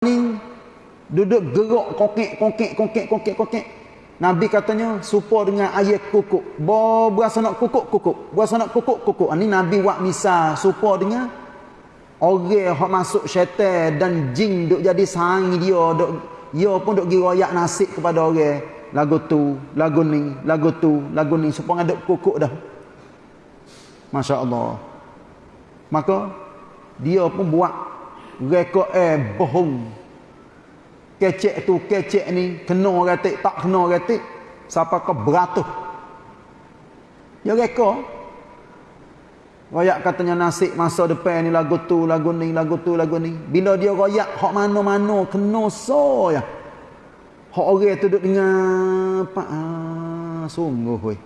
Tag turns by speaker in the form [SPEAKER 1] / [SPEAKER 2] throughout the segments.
[SPEAKER 1] ni duduk gerak kokek kokek kokek kokek kokek Nabi katanya supo dengan air kukuk. Bo berasa nak kukuk kukuk. Berasa nak kukuk kukuk. Ini Nabi buat misal supo dengan orang yang masuk syaitan dan jin duk jadi saing dia duk dia pun duk giroyak nasib kepada orang. Lagu tu, lagu ni, lagu tu, lagu ni supaya ada kukuk dah. Masya Allah. Maka dia pun buat rekod eh bohong. Kecek tu kecek ni kena ratik tak kena ratik siapa ke beratus ya reka royak katanya nasib masa depan ni lagu tu lagu ni lagu tu lagu ni. Bila dia royak hak mana-mana kena so ya hak orang tu duduk dengar apa ah, sungguh weh.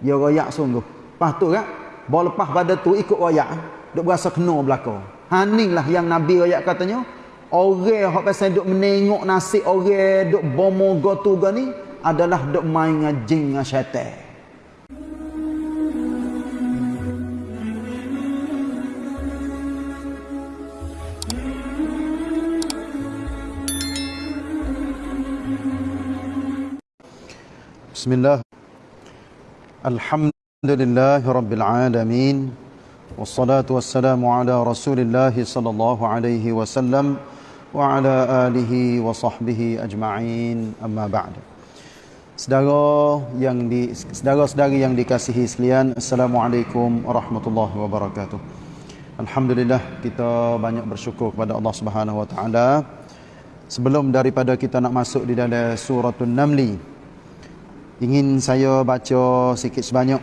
[SPEAKER 1] Dia royak sungguh. Lepas tu kan bawa lepas pada tu ikut royak. Duk berasa kena belakang haning lah yang Nabi royak katanya Orang hok pasal duk menengok nasib orang duk bomoga tu ni adalah duk main dengan jin dengan syaitan. Bismillah. Alhamdulillah rabbil alamin. Wassalatu wassalamu ala Rasulillah sallallahu alaihi wasallam wa ala alihi wa sahbihi ajma'in amma ba'd Saudara yang di saudara-saudari yang dikasihi sekalian assalamualaikum warahmatullahi wabarakatuh. Alhamdulillah kita banyak bersyukur kepada Allah Subhanahu wa taala. Sebelum daripada kita nak masuk di dalam suratul namli ingin saya baca sikit sebanyak.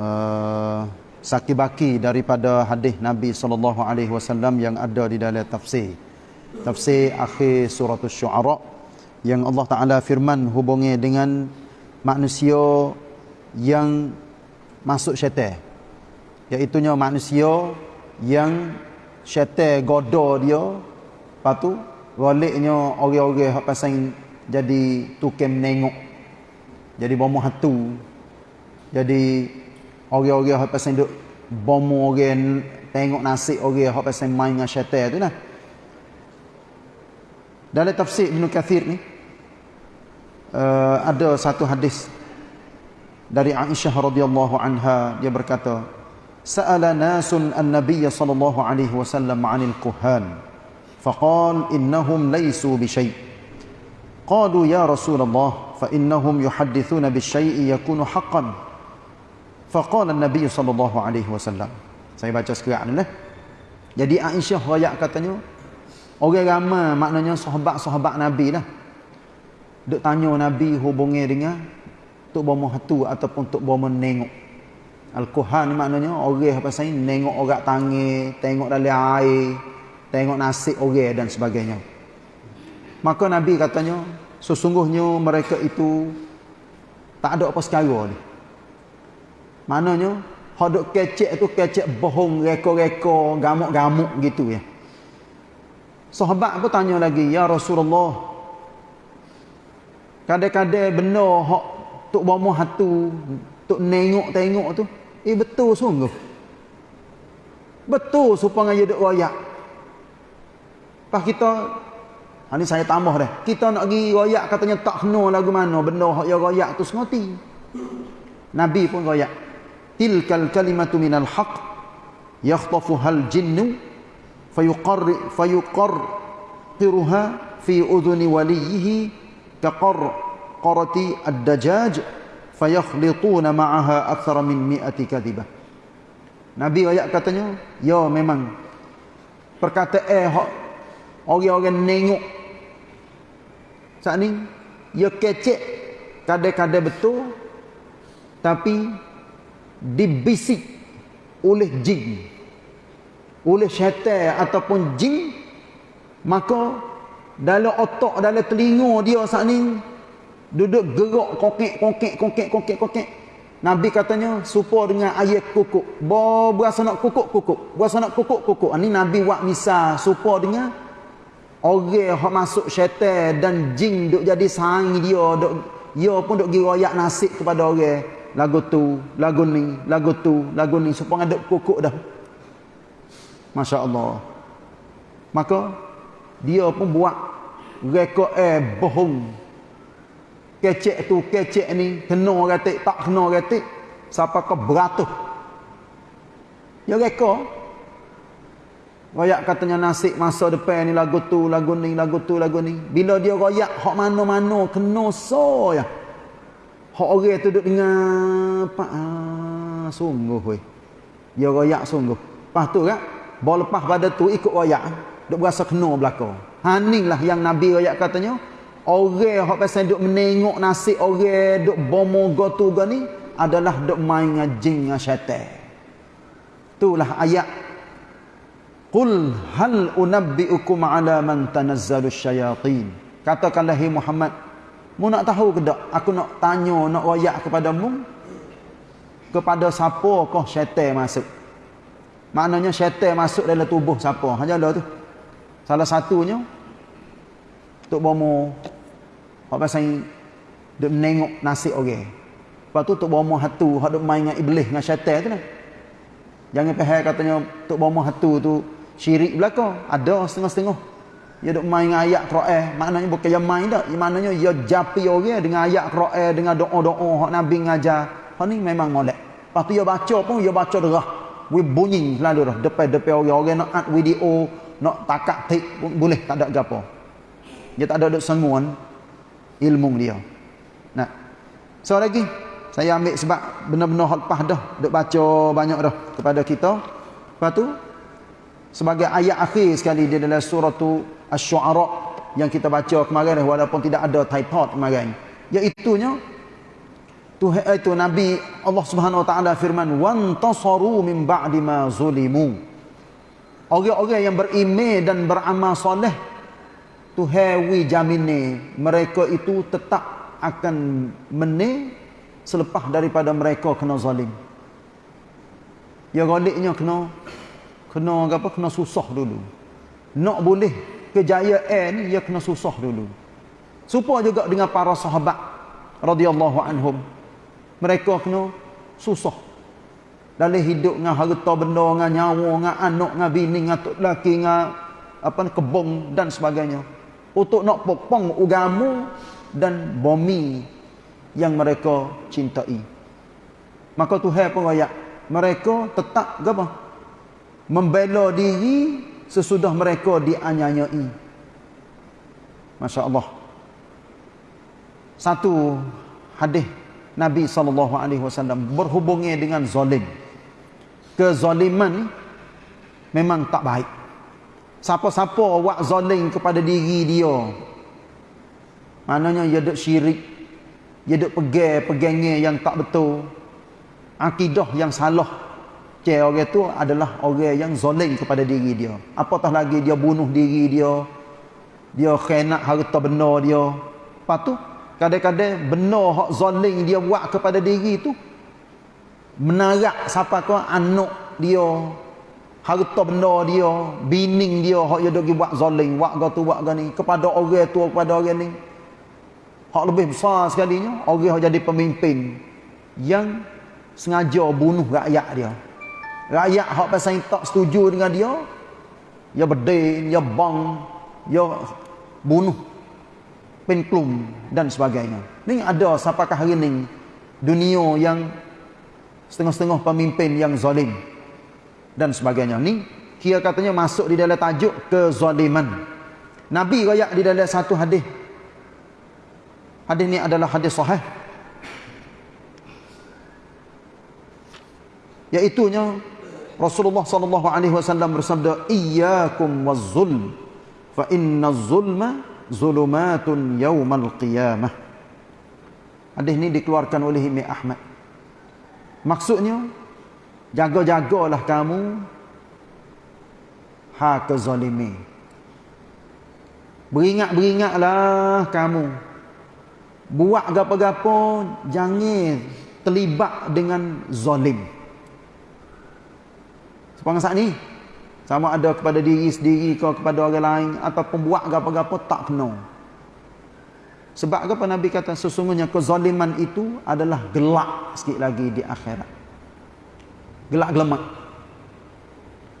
[SPEAKER 1] Uh, sakibaki daripada hadis Nabi sallallahu alaihi wasallam yang ada di dalam tafsir. Tafsir akhir surah Asy-Syu'ara yang Allah Taala firman hubungi dengan manusia yang masuk syaitan. Iaitu manusia yang syaitan goda dia. Lepas tu baliknya orang-orang hak pasang jadi tukem nengok jadi bomoh hatu jadi orang-orang hak pasang duk bomoh orang tengok nasib orang hak pasang main dengan syaitan tu nah. Dalam tafsir Ibn Kathir ni uh, ada satu hadis dari Aisyah radhiyallahu anha. Dia berkata sa'ala nasun an-nabiy sallallahu alaihi wasallam 'anil kuhan faqal innahum laysu bi syai' qalu ya rasulullah fa innahum yuhaddithuna bi syai'i yakunu haqqan faqala an-nabiy sallallahu alaihi wasallam saya baca sekarang ni lah jadi Aisyah royak katanya Orang ramai maknanya sahabat-sahabat Nabi lah. Duk tanya Nabi hubungi dengan Tok Bomo Hatu ataupun Tok Bomo Nengok. Al-Quhan maknanya orang apa saya nengok orang tangi, tengok dalam air, tengok nasib orang dan sebagainya. Maka Nabi katanya, sesungguhnya mereka itu tak ada apa sekara ni. Maknanya, hodok kecek tu kecek bohong, reko-reko, gamuk-gamuk gitu ya. Sahabat pun tanya lagi, Ya Rasulullah, kadang-kadang benda hak tok bomoh hatu, tok nengok-tengok tu, eh betul sungguh. Betul supaya dia duk royak. Pas kita, ha, saya tambah dah, kita nak pergi royak katanya tak kena lagu mana, benda hak yang royak tu sengoti. Nabi pun royak tilkal kalimatu minal haq yakhtafu hal jinnu fayuqarr fayuqarr qiruha fi udhuni walihi taqarr qarati ad-dajaj fayakhlituna ma'aha akthara min mi'ati kadhiba Nabi ayat katanya ya memang perkata eh hak orang-orang nengok saat ni ya kecek kadang-kadang betul tapi dibisik oleh jin oleh syaitan ataupun jin maka dalam otak dalam telinga dia saat ni duduk gerak kokek kokek kokek kokek kokek Nabi katanya supo dengan ayat kukuk. Berasa nak kukuk kukuk. Berasa nak kukuk kukuk. Ini Nabi buat misal supo dengan orang yang masuk syaitan dan jin duk jadi saing dia duk dia pun duk giroyak nasib kepada orang. Lagu tu, lagu ni, lagu tu, lagu ni. Supaya duk kukuk dah. Masya Allah. Maka dia pun buat rekod eh bohong. Kecek tu kecek ni kena ratik tak kena ratik siapa ke beratus. Dia rekod. Royak katanya nasib masa depan ni lagu tu lagu ni lagu tu lagu ni. Bila dia royak hak mana-mana kena so ya hak orang tu duduk dengar apa ah, sungguh weh dia royak sungguh lepas tu kan bawa lepas pada tu ikut royak duk berasa kena belakang ha lah yang nabi royak katanya Orang hok pasal duk menengok nasib orang duk bomo go tu go ni adalah duk main ngajing dengan syaitan. Itulah ayat Qul hal unabbiukum ala man tanazzalu syayatin. Katakanlah hai Muhammad, mu nak tahu ke tak? Aku nak tanya, nak wayak kepadamu kepada siapa kau syaitan masuk. Maknanya syaitan masuk dalam tubuh siapa? Hanya ada tu. Salah satunya Tok Bomo Hak pasal duk menengok nasib orang. Lepas tu tok bomo hatu hak duk main dengan iblis dengan syaitan tu lah. Jangan faham katanya tok bomo hatu tu syirik belaka. Ada setengah-setengah. Dia duk main dengan ayat Quran, maknanya bukan yang main dak, maknanya dia japi orang dengan ayat Quran dengan doa-doa hak Nabi ngajar. Hak ni memang molek. Lepas tu dia baca pun dia baca derah. We bunyi selalu dah depan-depan orang-orang nak add video, nak takak tik boleh tak ada gapo. Dia tak ada duk senguan, ilmu dia. Nah. So lagi saya ambil sebab benar-benar hal lepas dah duk baca banyak dah kepada kita. Lepas tu sebagai ayat akhir sekali di dalam surah tu Asy-Syu'ara yang kita baca kemarin walaupun tidak ada typod kemarin. Iaitu nya Tuhan itu Nabi Allah Subhanahu wa taala firman wan tasaru min ba'di ma zulimu. Orang-orang yang beriman dan beramal soleh Tuhan wi jamine mereka itu tetap akan menang selepas daripada mereka kena zalim. Ya galiknya kena kena apa kena susah dulu. Nak boleh kejayaan ni ya kena susah dulu. Supaya juga dengan para sahabat radhiyallahu anhum. Mereka kena susah dalam hidup dengan harta benda dengan nyawa dengan anak dengan bini dengan tok laki dengan apa kebong dan sebagainya untuk nak pokpong ugamu dan bumi yang mereka cintai. Maka Tuhan pun ayat mereka tetap apa? Membela diri sesudah mereka dianyanyai. Masya Allah. Satu hadis Nabi SAW berhubungnya dengan zalim. Kezaliman memang tak baik. Siapa-siapa buat zalim kepada diri dia. Maknanya dia duk syirik. Dia duk pegang-pegangnya yang tak betul. Akidah yang salah. Cik orang itu adalah orang yang zalim kepada diri dia. Apatah lagi dia bunuh diri dia. Dia khenak harta benar dia. Lepas tu, kadang-kadang benar hak zalim dia buat kepada diri itu. Menarak siapa kau anak dia harta benda dia, bining dia hak dia dok buat zalim, buat ga tu buat ga ni kepada orang tua kepada orang ni. Hak lebih besar sekalinya, orang yang jadi pemimpin yang sengaja bunuh rakyat dia. Rakyat hak pasal tak setuju dengan dia, dia berdin, dia bang, dia bunuh penklum dan sebagainya. Ni ada siapakah hari ni dunia yang setengah-setengah pemimpin yang zalim dan sebagainya. Ni kira katanya masuk di dalam tajuk kezaliman. Nabi royak di dalam satu hadis. Hadis ni adalah hadis sahih. Iaitu nya Rasulullah sallallahu alaihi wasallam bersabda, "Iyyakum waz-zulm, fa inna az-zulma zulumatun yaumal qiyamah." Hadis ni dikeluarkan oleh Imam Ahmad. Maksudnya Jaga-jagalah kamu ha kezalimi. Beringat-beringatlah kamu. Buat gapo-gapo jangan terlibat dengan zalim. Sepangsa ni sama ada kepada diri sendiri ke kepada orang lain ataupun buat gapo-gapo tak kena. Sebab apa Nabi kata sesungguhnya kezaliman itu adalah gelap sikit lagi di akhirat. Gelak gelemak.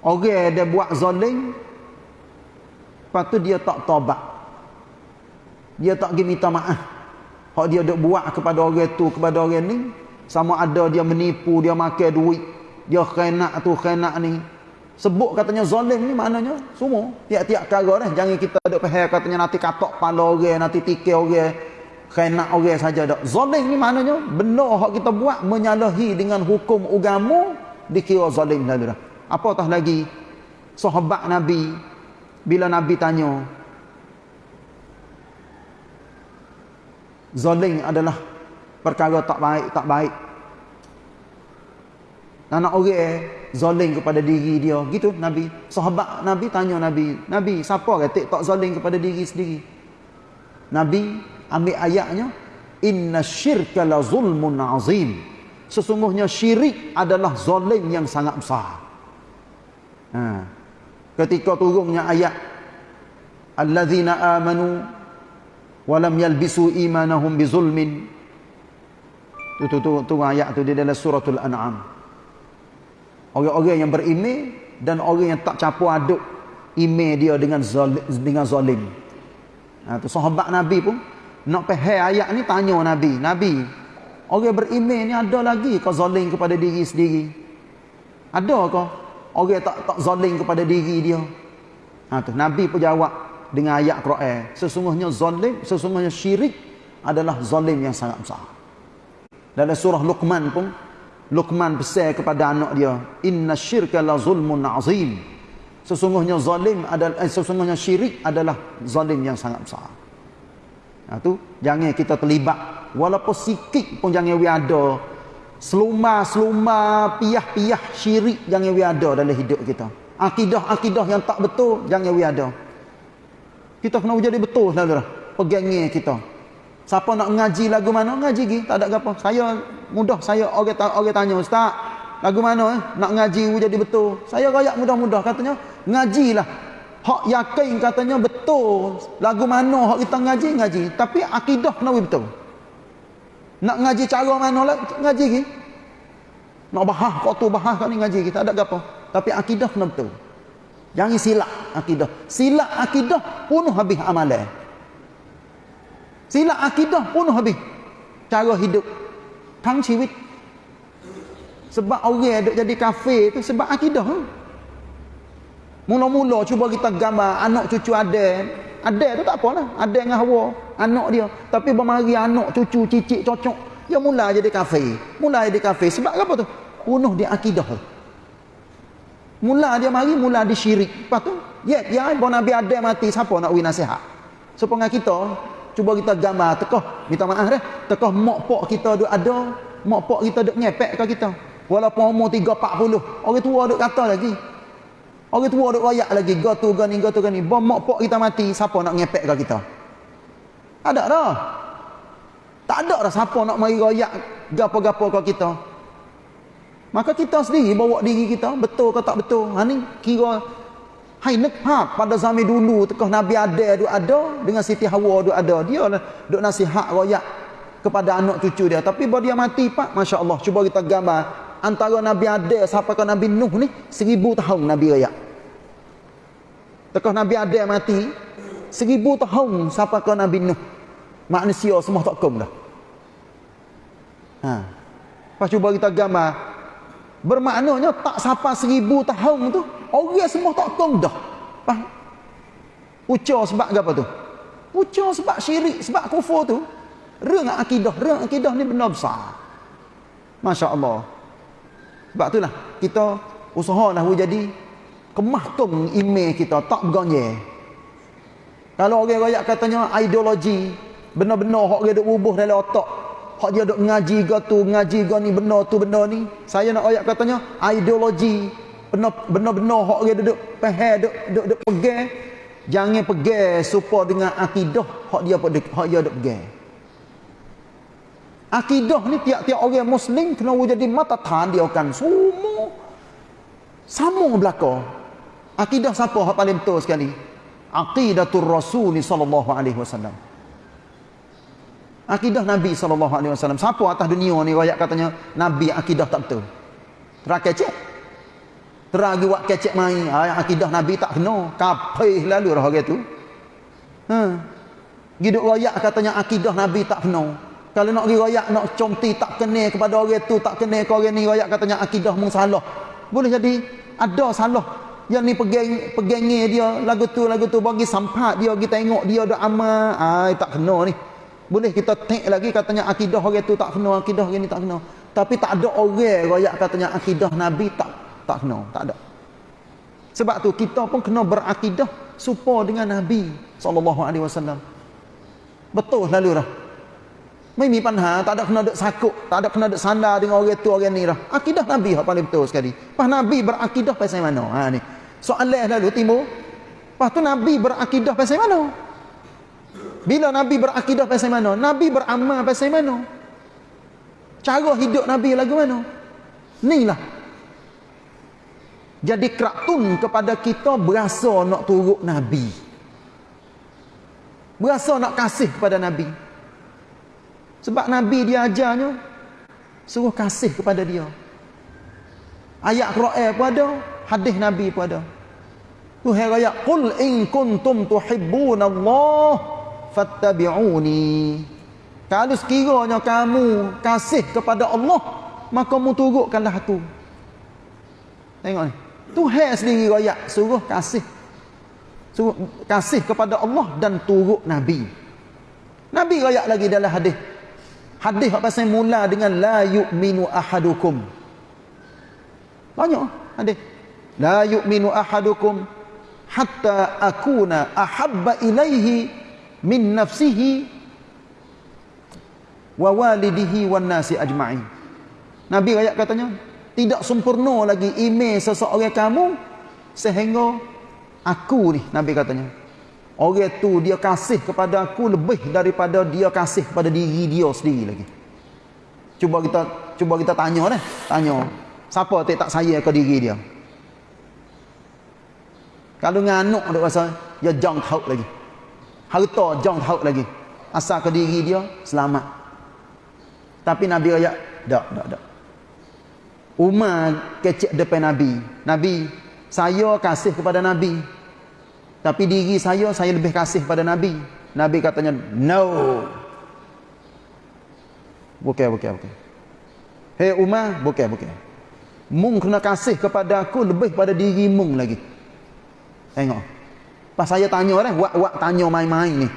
[SPEAKER 1] Orang dia buat zalim lepas tu dia tak tobat dia tak pergi minta maaf. Hak dia buat kepada orang tu kepada orang ni sama ada dia menipu dia makan duit dia khianat tu khianat ni. Sebut katanya zalim ni maknanya semua. Tiap-tiap perkara dah jangan kita dok faham katanya nanti katok kepala orang nanti tikil orang khianat orang saja dak. Zalim ni maknanya benda hak kita buat menyalahi dengan hukum agama dikira zalim lalu dah. Apatah lagi? Sahabat nabi bila nabi tanya zalim adalah perkara tak baik tak baik anak orang zalim kepada diri dia. Gitu nabi. Sahabat nabi tanya nabi nabi siapa kata tak zalim kepada diri sendiri? Nabi ambil ayatnya inna syirka la zulmun azim. Sesungguhnya syirik adalah zalim yang sangat besar. Ha. ketika turunnya ayat allazina amanu walam yalbisu imanahum bizulmin. Tu tu tu, tu ayat tu di dalam suratul an'am Orang-orang yang beriman dan orang yang tak campur aduk iman dia dengan zalim, dengan zalim. Ha, tu sahabat Nabi pun nak faham ayat ni tanya Nabi, Nabi, orang beriman ni ada lagi ke zalim kepada diri sendiri? Ada ke orang tak tak zalim kepada diri dia? Ha, tu Nabi pun jawab dengan ayat Quran, sesungguhnya zalim, sesungguhnya syirik adalah zalim yang sangat besar. Dalam surah Luqman pun Luqman pesan kepada anak dia, "Inna syirka la zulmun azim." Sesungguhnya zalim adalah eh, sesungguhnya syirik adalah zalim yang sangat besar. Nah tu jangan kita terlibat walaupun sikit pun jangan we ada seluma-seluma piah-piah syirik jangan we ada dalam hidup kita. Akidah-akidah yang tak betul jangan we ada. Kita kena jadi betul lah pegangnya kita. Siapa nak ngaji lagu mana? Ngaji lagi. Tak ada apa. Saya mudah. Saya orang, orang tanya. Ustaz, lagu mana eh? Nak ngaji jadi betul. Saya rakyat mudah-mudah. Katanya, ngajilah. Hak yakin katanya betul. Lagu mana hak kita ngaji, ngaji. Tapi akidah kena betul. Nak ngaji cara mana lah, ngaji lagi. Nak bahas, kau tu bahas kau ni ngaji. Tak ada apa. Tapi akidah kena betul. Jangan silap akidah. Silap akidah pun habis amalan. Silap akidah pun habis. Cara hidup. Tang ciwit. Sebab orang duk jadi kafe tu sebab akidah. Mula-mula cuba kita gambar anak cucu ada. Ada tu tak apalah. Ada dengan hawa. Anak dia. Tapi bermari anak cucu cicit cocok. Dia mula jadi kafe. Mula jadi kafe. Sebab apa tu? Punuh dia akidah. Mula dia mari, mula dia syirik. Lepas tu, ya, ya, Nabi ada mati, siapa nak win nasihat? So, kita, cuba kita gambar tekah minta maaf dah tekah mak pak kita duk ada. Mak pak kita duk ngepek ke kita. Walaupun umur 3 40 orang tua duk kata lagi. Orang tua duk royak lagi go tu go ni go tu go ni bom mak pak kita mati siapa nak ngepek ke kita? Ada dah. Tak ada dah siapa nak mari royak gapo-gapo ke kita. Maka kita sendiri bawa diri kita betul ke tak betul? Ha ni kira Hai nak ha pada zaman dulu tekah Nabi ada duk ada dengan Siti Hawa duk ada. Dia lah duk nasihat royak kepada anak cucu dia. Tapi bila dia mati pak masya-Allah cuba kita gambar. Antara Nabi ada sampai ke Nabi Nuh ni? Seribu tahun Nabi royak. Tekah Nabi ada mati seribu tahun sampai ke Nabi Nuh? Manusia semua tak kum dah. Ha. Pas cuba kita gambar bermaknanya tak sampai seribu tahun tu Orang semua tak tahu dah. Faham? Ucap sebab apa tu? Ucap sebab syirik, sebab kufur tu. Reng akidah, reng akidah ni benar besar. Masya Allah. Sebab itulah kita usahalah jadi kemahtum email kita tak bergonye. Kalau orang rakyat katanya ideologi benar-benar hak dia duk bubuh dalam otak. Hak dia duk ngaji ke tu, ngaji ke ni benar tu benar ni. Saya nak ayat katanya ideologi benar-benar hak dia duduk faham duduk duduk duduk pegang. Jangan pegang supaya dengan akidah hak dia hak dia duduk pegang. Akidah ni tiap-tiap orang muslim kena jadi mata tan dia akan semua. Sama belaka. Akidah siapa hak paling betul sekali? Aqidatul rasul sallallahu alaihi wasallam. Akidah nabi sallallahu alaihi wasallam. Siapa atas dunia ni rakyat katanya nabi akidah tak betul. Terakhir cek Teragi buat kecek main. Ha, akidah Nabi tak kena. Kapih lalu dah orang tu. Ha. Giduk royak katanya akidah Nabi tak kena. Kalau nak pergi royak, nak comti tak kena kepada orang tu, tak kena ke orang ni, royak katanya akidah mung salah. Boleh jadi ada salah. Yang ni pegang pegangnya dia lagu tu lagu tu bagi sampat dia kita tengok dia ada amal ai tak kena ni boleh kita take lagi katanya akidah orang tu tak kena akidah orang ni tak kena tapi tak ada orang royak katanya akidah nabi tak tak kena tak ada. Sebab tu kita pun kena berakidah serupa dengan nabi sallallahu alaihi wasallam. Betul lalu dah. Mai mi panha tak ada kena dek sakut tak ada kena dek sandar dengan orang tu orang ni dah. Akidah nabi hak paling betul sekali. Pas nabi berakidah pasal mana? Ha ni. Soalan lalu timur. Pas tu nabi berakidah pasal mana? Bila Nabi berakidah pasal mana? Nabi beramal pasal mana? Cara hidup Nabi lagu mana? Inilah. Jadi keratun kepada kita berasa nak turut Nabi. Berasa nak kasih kepada Nabi. Sebab Nabi dia ajarnya suruh kasih kepada dia. Ayat Quran pun ada, hadis Nabi pun ada. Tuhan raya qul in kuntum tuhibbunallah fattabi'uni kalau sekiranya kamu kasih kepada Allah maka mu turutkanlah aku tengok ni Tuhan sendiri royak suruh kasih. Suruh kasih kepada Allah dan turut Nabi. Nabi royak lagi dalam hadis. Hadis apa pasal mula dengan la yu'minu ahadukum. Banyak hadis. La yu'minu ahadukum hatta akuna ahabba ilaihi min nafsihi wa walidihi wan nasi ajma'in. Nabi ayat katanya, tidak sempurna lagi iman seseorang kamu sehingga aku ni Nabi katanya. Orang tu dia kasih kepada aku lebih daripada dia kasih kepada diri dia sendiri lagi. Cuba kita cuba kita tanya deh, tanya. Siapa tak tak saya ke diri dia? Kalau nganuk dia rasa dia jang tahu lagi harta jong tahu lagi asal ke diri dia selamat tapi nabi ayat tak tak tak Umar kecek depan nabi. Nabi saya kasih kepada nabi. Tapi diri saya saya lebih kasih kepada nabi. Nabi katanya no. Bukan bukan bukan. Hei Umar bukan bukan. Mung kena kasih kepada aku lebih pada diri mung lagi. Tengok. Pas saya tanya dah, wak-wak tanya main-main ni.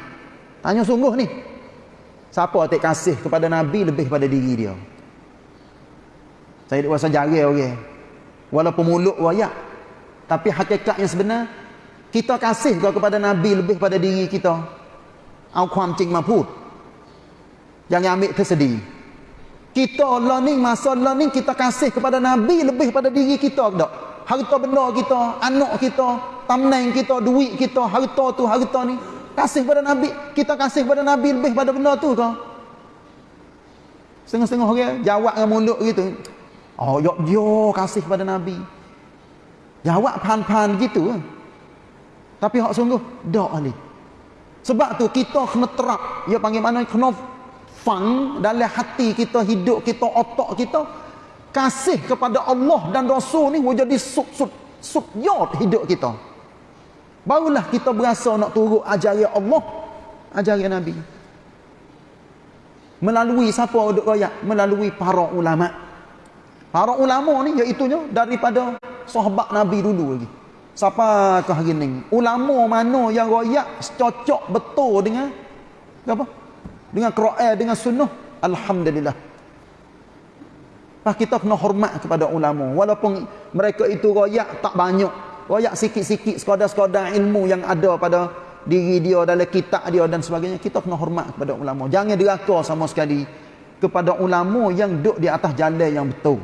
[SPEAKER 1] Tanya sungguh ni. Siapa tak kasih kepada Nabi lebih pada diri dia? Saya rasa jari orang. Walaupun mulut wayak. Tapi hakikat yang sebenar, kita kasih kepada Nabi lebih pada diri kita. Au kuam cing maput. Jangan ambil tersedih. Kita learning, masa learning, kita kasih kepada Nabi lebih pada diri kita. Tak? Harta benda kita, anak kita, tamneng kita, duit kita, harta tu, harta ni. Kasih pada Nabi. Kita kasih pada Nabi lebih pada benda tu? Setengah-setengah orang jawab dengan mulut gitu. Oh, yok yo kasih pada Nabi. Jawab pan-pan gitu. Tapi hak sungguh, tak ali. Sebab tu kita kena terap. Ya panggil mana? Kena fang dalam hati kita, hidup kita, otak kita. Kasih kepada Allah dan Rasul ni jadi sub-sub. Sub-yot hidup kita. Barulah kita berasa nak turut ajaran Allah, ajaran Nabi. Melalui siapa duk royak? Melalui para ulama. Para ulama ni iaitunya daripada sahabat Nabi dulu lagi. Siapa ke hari ni? Ulama mana yang royak cocok betul dengan apa? Dengan Quran, dengan sunnah. Alhamdulillah. Pak kita kena hormat kepada ulama walaupun mereka itu royak tak banyak royak sikit-sikit sekadar-sekadar ilmu yang ada pada diri dia dalam kitab dia dan sebagainya kita kena hormat kepada ulama jangan diraka sama sekali kepada ulama yang duduk di atas jalan yang betul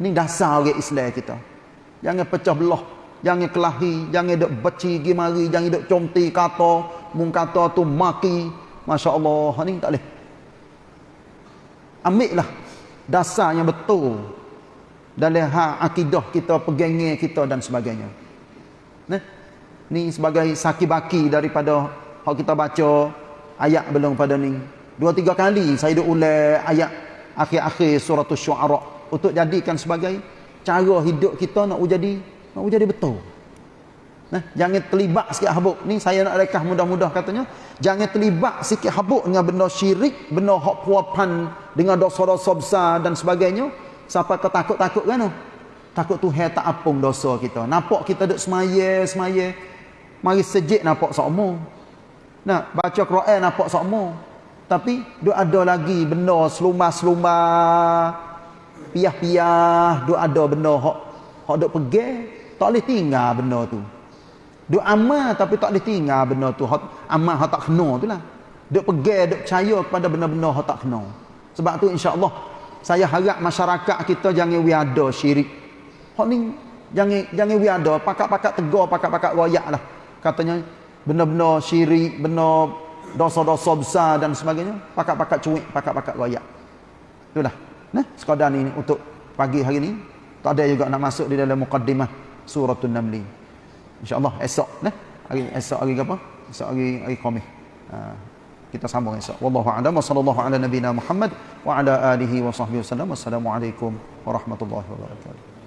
[SPEAKER 1] ni dasar orang Islam kita. Jangan pecah belah jangan kelahi jangan duk beci gi mari jangan duk comti kata mung kata tu maki. masya-Allah ni tak boleh. Ambil lah. Dasar yang betul dalam hak akidah kita, pegangnya kita dan sebagainya. Nah, ni sebagai saki baki daripada hak kita baca ayat belum pada ni. Dua tiga kali saya dah ulang ayat akhir-akhir surah Syuara untuk jadikan sebagai cara hidup kita nak jadi nak jadi betul. Nah, jangan terlibat sikit habuk. Ni saya nak rekah mudah-mudah katanya. Jangan terlibat sikit habuk dengan benda syirik, benda hak puapan dengan dosa-dosa besar dan sebagainya. Sampai kau takut-takut kan? Takut Tuhan tak apung dosa kita. Nampak kita duduk semaya, semaya. Mari sejik nampak sokmo. Nah, baca Quran nampak sokmo. Tapi, duk ada lagi benda selumah-selumah. Piah-piah. Duk ada benda hak, hak duk pergi. Tak boleh tinggal benda tu. Duk amal tapi tak boleh tinggal benda tu. Hak, amal hak tak kena tu lah. Duk pergi, duk percaya kepada benda-benda hak tak kena. Sebab tu insya-Allah saya harap masyarakat kita jangan wiada syirik. Hak ni jangan jangan wiada pakak-pakak tegur, pakak-pakak royak lah. Katanya benda-benda syirik, benda dosa-dosa besar dan sebagainya, pakak-pakak cuik, pakak-pakak royak. Itulah. Nah, sekadar ni untuk pagi hari ni tak ada juga nak masuk di dalam mukaddimah suratul namli. InsyaAllah esok nah. Hari esok hari apa? Esok hari hari Khamis. Ha, kita sambung esok. Wallahu a'lam wa sallallahu ala nabiyyina Muhammad wa ala alihi wa sahbihi wasallam. Wassalamualaikum warahmatullahi wabarakatuh.